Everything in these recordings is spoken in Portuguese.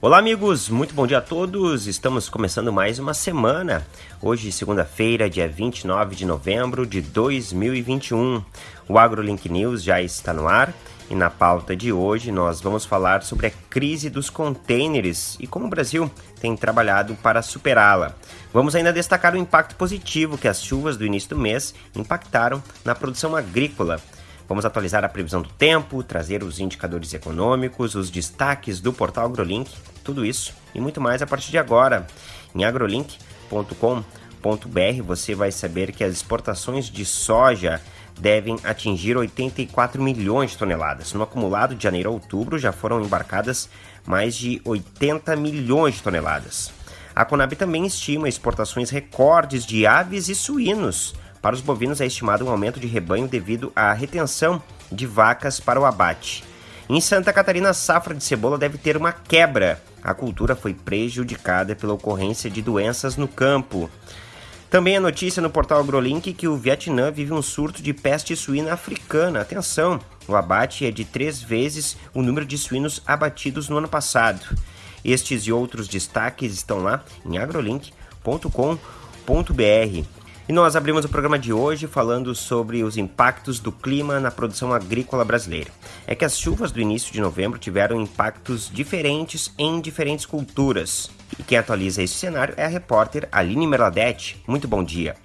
Olá, amigos, muito bom dia a todos. Estamos começando mais uma semana. Hoje, segunda-feira, dia 29 de novembro de 2021. O AgroLink News já está no ar e na pauta de hoje nós vamos falar sobre a crise dos contêineres e como o Brasil tem trabalhado para superá-la. Vamos ainda destacar o impacto positivo que as chuvas do início do mês impactaram na produção agrícola. Vamos atualizar a previsão do tempo, trazer os indicadores econômicos, os destaques do portal AgroLink, tudo isso e muito mais a partir de agora. Em agrolink.com.br você vai saber que as exportações de soja devem atingir 84 milhões de toneladas. No acumulado de janeiro a outubro já foram embarcadas mais de 80 milhões de toneladas. A Conab também estima exportações recordes de aves e suínos para os bovinos é estimado um aumento de rebanho devido à retenção de vacas para o abate. Em Santa Catarina, a safra de cebola deve ter uma quebra. A cultura foi prejudicada pela ocorrência de doenças no campo. Também a notícia no portal AgroLink que o Vietnã vive um surto de peste suína africana. Atenção, o abate é de três vezes o número de suínos abatidos no ano passado. Estes e outros destaques estão lá em agrolink.com.br. E nós abrimos o programa de hoje falando sobre os impactos do clima na produção agrícola brasileira. É que as chuvas do início de novembro tiveram impactos diferentes em diferentes culturas. E quem atualiza esse cenário é a repórter Aline Merladete. Muito bom dia.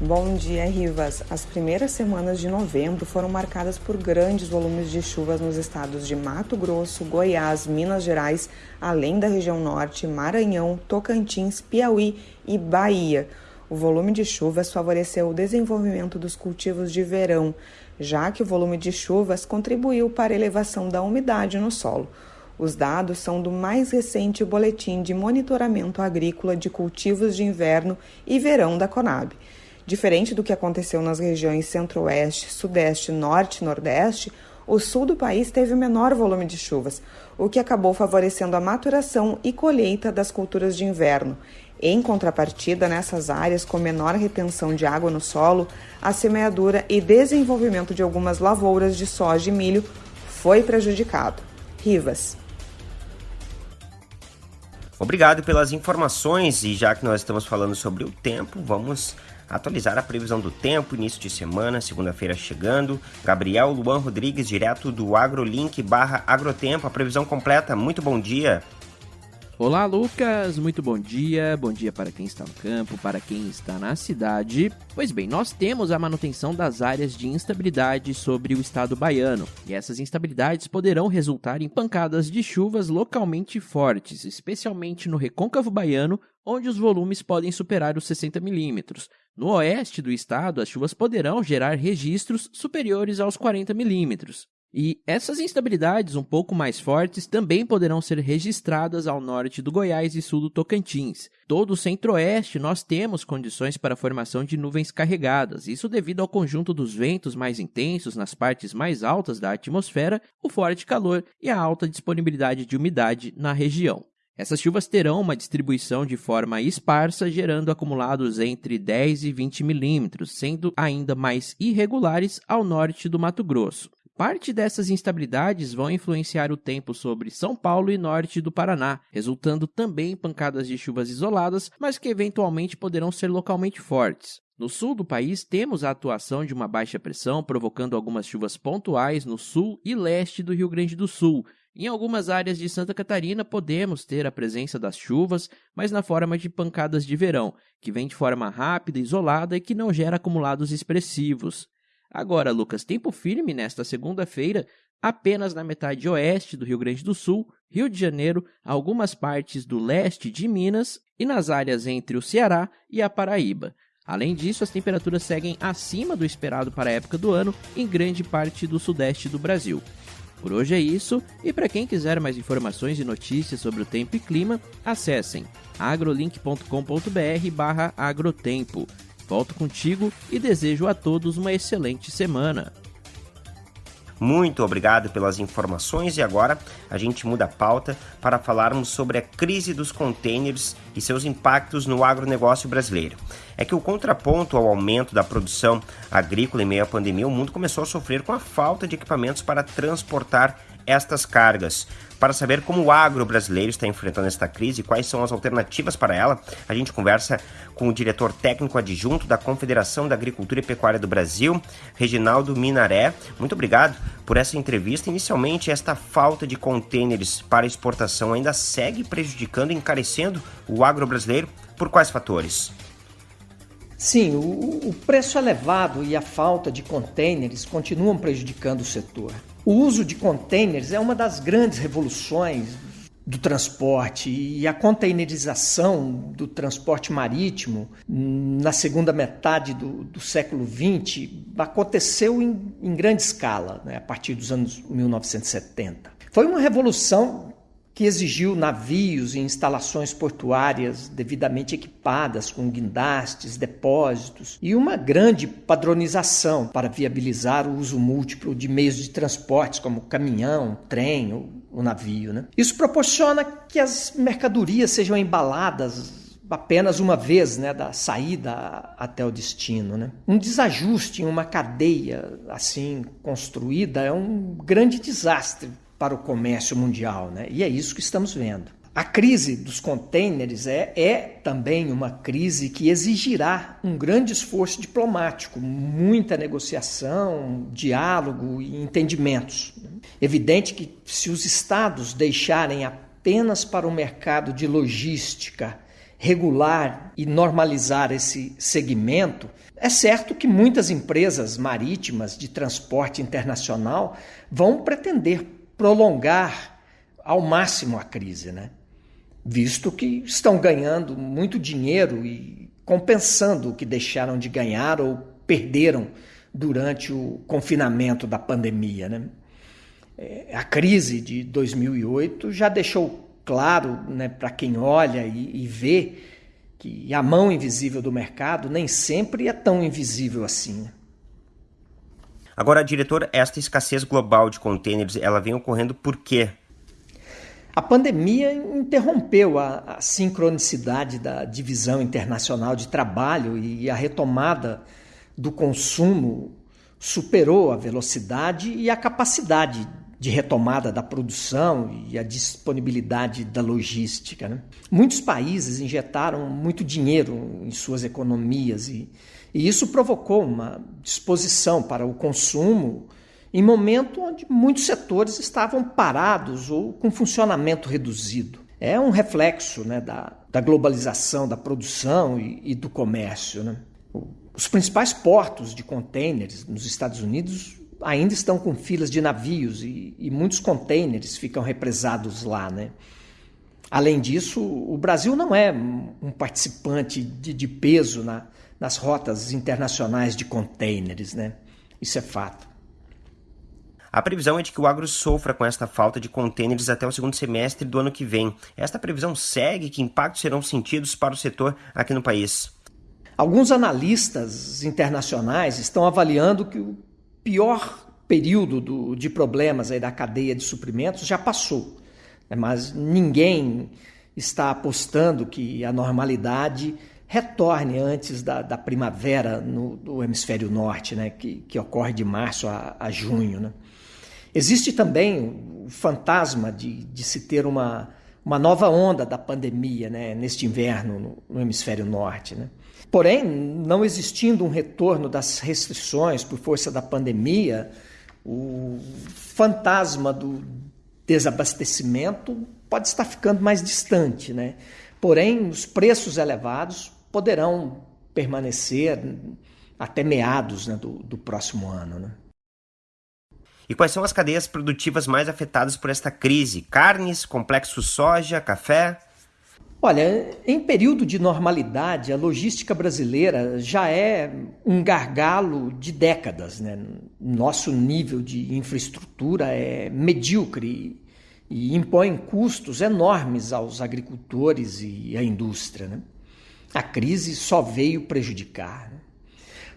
Bom dia, Rivas. As primeiras semanas de novembro foram marcadas por grandes volumes de chuvas nos estados de Mato Grosso, Goiás, Minas Gerais, além da região norte, Maranhão, Tocantins, Piauí e Bahia o volume de chuvas favoreceu o desenvolvimento dos cultivos de verão, já que o volume de chuvas contribuiu para a elevação da umidade no solo. Os dados são do mais recente boletim de monitoramento agrícola de cultivos de inverno e verão da Conab. Diferente do que aconteceu nas regiões Centro-Oeste, Sudeste, Norte e Nordeste, o sul do país teve menor volume de chuvas, o que acabou favorecendo a maturação e colheita das culturas de inverno em contrapartida, nessas áreas com menor retenção de água no solo, a semeadura e desenvolvimento de algumas lavouras de soja e milho foi prejudicado. Rivas. Obrigado pelas informações e já que nós estamos falando sobre o tempo, vamos atualizar a previsão do tempo, início de semana, segunda-feira chegando. Gabriel Luan Rodrigues, direto do AgroLink barra Agrotempo, a previsão completa. Muito bom dia. Olá, Lucas! Muito bom dia. Bom dia para quem está no campo, para quem está na cidade. Pois bem, nós temos a manutenção das áreas de instabilidade sobre o estado baiano, e essas instabilidades poderão resultar em pancadas de chuvas localmente fortes, especialmente no recôncavo baiano, onde os volumes podem superar os 60 milímetros. No oeste do estado, as chuvas poderão gerar registros superiores aos 40 milímetros. E essas instabilidades um pouco mais fortes também poderão ser registradas ao norte do Goiás e sul do Tocantins. Todo o centro-oeste nós temos condições para a formação de nuvens carregadas, isso devido ao conjunto dos ventos mais intensos nas partes mais altas da atmosfera, o forte calor e a alta disponibilidade de umidade na região. Essas chuvas terão uma distribuição de forma esparsa, gerando acumulados entre 10 e 20 milímetros, sendo ainda mais irregulares ao norte do Mato Grosso. Parte dessas instabilidades vão influenciar o tempo sobre São Paulo e norte do Paraná, resultando também em pancadas de chuvas isoladas, mas que eventualmente poderão ser localmente fortes. No sul do país, temos a atuação de uma baixa pressão, provocando algumas chuvas pontuais no sul e leste do Rio Grande do Sul. Em algumas áreas de Santa Catarina, podemos ter a presença das chuvas, mas na forma de pancadas de verão, que vem de forma rápida, isolada e que não gera acumulados expressivos. Agora, Lucas, tempo firme nesta segunda-feira, apenas na metade oeste do Rio Grande do Sul, Rio de Janeiro, algumas partes do leste de Minas e nas áreas entre o Ceará e a Paraíba. Além disso, as temperaturas seguem acima do esperado para a época do ano em grande parte do sudeste do Brasil. Por hoje é isso, e para quem quiser mais informações e notícias sobre o tempo e clima, acessem agrolink.com.br/agrotempo. Volto contigo e desejo a todos uma excelente semana. Muito obrigado pelas informações e agora a gente muda a pauta para falarmos sobre a crise dos contêineres e seus impactos no agronegócio brasileiro. É que o contraponto ao aumento da produção agrícola em meio à pandemia, o mundo começou a sofrer com a falta de equipamentos para transportar estas cargas. Para saber como o agro brasileiro está enfrentando esta crise e quais são as alternativas para ela, a gente conversa com o diretor técnico adjunto da Confederação da Agricultura e Pecuária do Brasil, Reginaldo Minaré. Muito obrigado por essa entrevista. Inicialmente, esta falta de contêineres para exportação ainda segue prejudicando e encarecendo o agro brasileiro. Por quais fatores? Sim, o, preço elevado e a falta de contêineres continuam prejudicando o setor. O uso de containers é uma das grandes revoluções do transporte e a containerização do transporte marítimo na segunda metade do, do século XX aconteceu em, em grande escala, né, a partir dos anos 1970. Foi uma revolução que exigiu navios e instalações portuárias devidamente equipadas com guindastes, depósitos e uma grande padronização para viabilizar o uso múltiplo de meios de transportes como caminhão, trem ou o navio. Né? Isso proporciona que as mercadorias sejam embaladas apenas uma vez, né, da saída até o destino, né? Um desajuste em uma cadeia assim construída é um grande desastre para o comércio mundial, né? E é isso que estamos vendo. A crise dos contêineres é, é também uma crise que exigirá um grande esforço diplomático, muita negociação, diálogo e entendimentos. Evidente que se os estados deixarem apenas para o mercado de logística regular e normalizar esse segmento, é certo que muitas empresas marítimas de transporte internacional vão pretender prolongar ao máximo a crise, né? visto que estão ganhando muito dinheiro e compensando o que deixaram de ganhar ou perderam durante o confinamento da pandemia. Né? É, a crise de 2008 já deixou claro né, para quem olha e, e vê que a mão invisível do mercado nem sempre é tão invisível assim. Agora, diretor, esta escassez global de contêineres, ela vem ocorrendo por quê? A pandemia interrompeu a, a, sincronicidade da divisão internacional de trabalho e a retomada do consumo superou a velocidade e a capacidade de retomada da produção e a disponibilidade da logística. Né? Muitos países injetaram muito dinheiro em suas economias e, e isso provocou uma disposição para o consumo em momento onde muitos setores estavam parados ou com funcionamento reduzido. É um reflexo né, da, da globalização da produção e, e do comércio. Né? Os principais portos de contêineres nos Estados Unidos ainda estão com filas de navios e, e muitos contêineres ficam represados lá. Né? Além disso, o Brasil não é um participante de, de peso na, nas rotas internacionais de contêineres. Né? Isso é fato. A previsão é de que o agro sofra com esta falta de contêineres até o segundo semestre do ano que vem. Esta previsão segue? Que impactos serão sentidos para o setor aqui no país? Alguns analistas internacionais estão avaliando que o pior período do, de problemas aí da cadeia de suprimentos já passou, né? mas ninguém está apostando que a normalidade retorne antes da, da primavera no, no, hemisfério norte, né? que, que ocorre de março a, a junho. Né? Existe também o fantasma de, de se ter uma, uma nova onda da pandemia né, neste inverno no, no hemisfério norte. Né? Porém, não existindo um retorno das restrições por força da pandemia, o fantasma do desabastecimento pode estar ficando mais distante. Né? Porém, os preços elevados poderão permanecer até meados né, do, do próximo ano. Né? E quais são as cadeias produtivas mais afetadas por esta crise? Carnes, complexo soja, café? Olha, em período de normalidade, a logística brasileira já é um gargalo de décadas. Né? Nosso nível de infraestrutura é medíocre e impõe custos enormes aos agricultores e à indústria. Né? A crise só veio prejudicar. Né?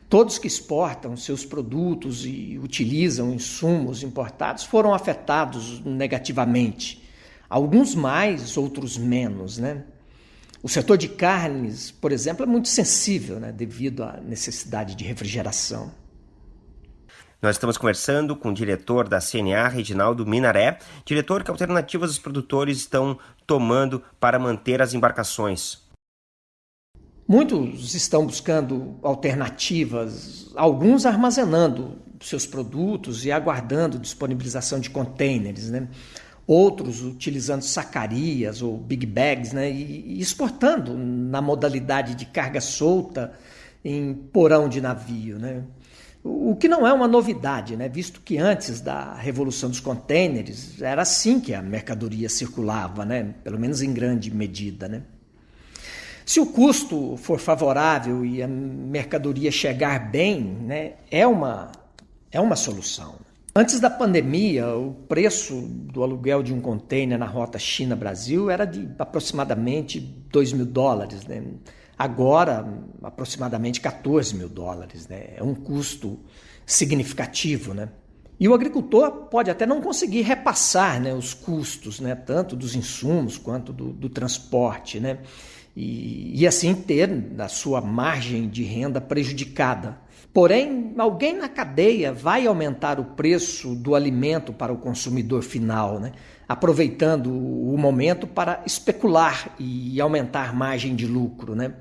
Todos que exportam seus produtos e utilizam insumos importados foram afetados negativamente. Alguns mais, outros menos, né? O setor de carnes, por exemplo, é muito sensível, né, devido à necessidade de refrigeração. Nós estamos conversando com o diretor da CNA, Reginaldo Minaré. Diretor, que alternativas os produtores estão tomando para manter as embarcações? Muitos estão buscando alternativas, alguns armazenando seus produtos e aguardando disponibilização de containers, né? Outros utilizando sacarias ou big bags né? e exportando na modalidade de carga solta em porão de navio. Né? O que não é uma novidade, né? visto que antes da revolução dos contêineres era assim que a mercadoria circulava, né? pelo menos em grande medida. Né? Se o custo for favorável e a mercadoria chegar bem, né? é, uma, é uma solução. Antes da pandemia, o preço do aluguel de um container na rota China-Brasil era de aproximadamente 2 mil dólares. Né? Agora, aproximadamente 14 mil dólares. Né? É um custo significativo. Né? E o agricultor pode até não conseguir repassar né, os custos, né, tanto dos insumos quanto do, do transporte, né, e, e assim ter a sua margem de renda prejudicada. Porém, alguém na cadeia vai aumentar o preço do alimento para o consumidor final, né? aproveitando o momento para especular e aumentar margem de lucro. Né?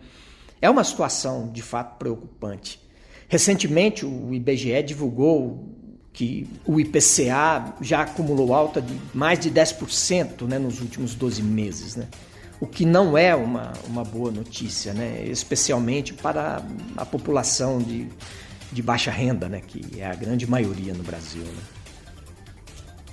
É uma situação de fato preocupante. Recentemente, o IBGE divulgou que o IPCA já acumulou alta de mais de 10% né, nos últimos 12 meses. Né? O que não é uma, uma boa notícia, né? especialmente para a população de, de baixa renda, né? que é a grande maioria no Brasil. Né?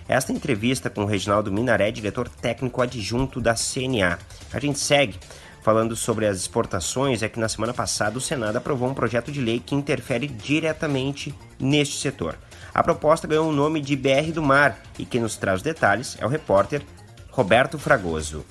Esta entrevista com o Reginaldo Minaré, diretor técnico adjunto da CNA. A gente segue falando sobre as exportações, é que na semana passada o Senado aprovou um projeto de lei que interfere diretamente neste setor. A proposta ganhou o nome de BR do Mar e quem nos traz detalhes é o repórter Roberto Fragoso.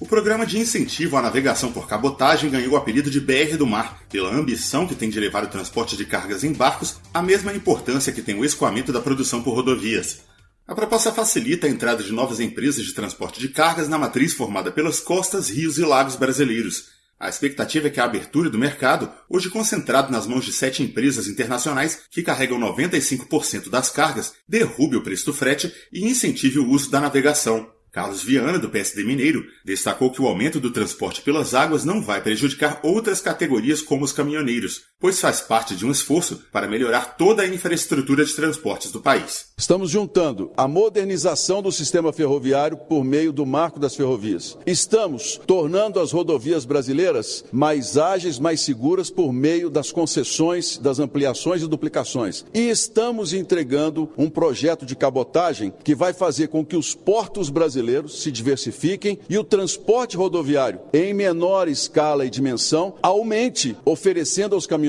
O programa de incentivo à navegação por cabotagem ganhou o apelido de BR do Mar, pela ambição que tem de levar o transporte de cargas em barcos à mesma importância que tem o escoamento da produção por rodovias. A proposta facilita a entrada de novas empresas de transporte de cargas na matriz formada pelas costas, rios e lagos brasileiros. A expectativa é que a abertura do mercado, hoje concentrado nas mãos de sete empresas internacionais que carregam 95% das cargas, derrube o preço do frete e incentive o uso da navegação. Carlos Viana, do PSD Mineiro, destacou que o aumento do transporte pelas águas não vai prejudicar outras categorias como os caminhoneiros, pois faz parte de um esforço para melhorar toda a infraestrutura de transportes do país. Estamos juntando a modernização do sistema ferroviário por meio do marco das ferrovias. Estamos tornando as rodovias brasileiras mais ágeis, mais seguras por meio das concessões, das ampliações e duplicações. E estamos entregando um projeto de cabotagem que vai fazer com que os portos brasileiros se diversifiquem e o transporte rodoviário, em menor escala e dimensão, aumente, oferecendo aos caminhoneiros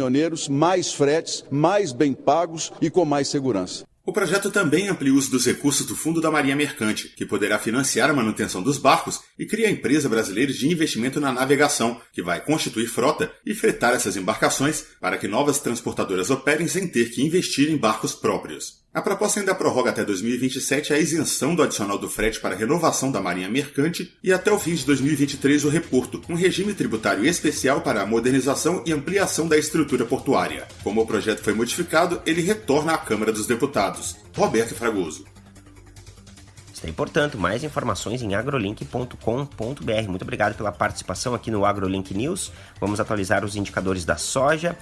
mais fretes, mais bem pagos e com mais segurança. O projeto também amplia o uso dos recursos do Fundo da Marinha Mercante, que poderá financiar a manutenção dos barcos e cria a empresa brasileira de investimento na navegação, que vai constituir frota e fretar essas embarcações para que novas transportadoras operem sem ter que investir em barcos próprios. A proposta ainda prorroga até 2027 a isenção do adicional do frete para renovação da Marinha Mercante e até o fim de 2023 o reporto, um regime tributário especial para a modernização e ampliação da estrutura portuária. Como o projeto foi modificado, ele retorna à Câmara dos Deputados. Roberto Fragoso. Está portanto, mais informações em agrolink.com.br. Muito obrigado pela participação aqui no AgroLink News. Vamos atualizar os indicadores da soja.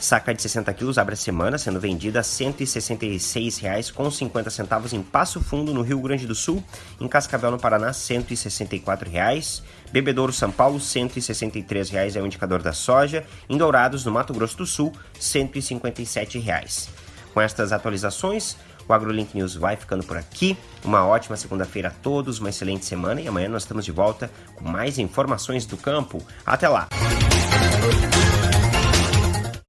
Saca de 60 quilos abre a semana sendo vendida a R$ 166,50 em Passo Fundo, no Rio Grande do Sul. Em Cascavel, no Paraná, R$ 164,00. Bebedouro, São Paulo, R$ 163,00 é o indicador da soja. Em Dourados, no Mato Grosso do Sul, R$ 157,00. Com estas atualizações, o AgroLink News vai ficando por aqui. Uma ótima segunda-feira a todos, uma excelente semana e amanhã nós estamos de volta com mais informações do campo. Até lá!